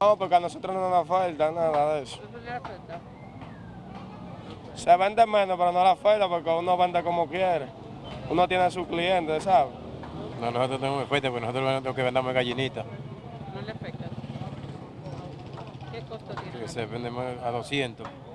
No, porque a nosotros no nos falta nada de eso. Se vende menos, pero no la falta porque uno vende como quiere. Uno tiene a sus clientes, ¿sabes? No, nosotros tenemos fuerte porque nosotros lo que vendamos es gallinita. ¿No le afecta? ¿Qué costo tiene? Que se vende más a 200.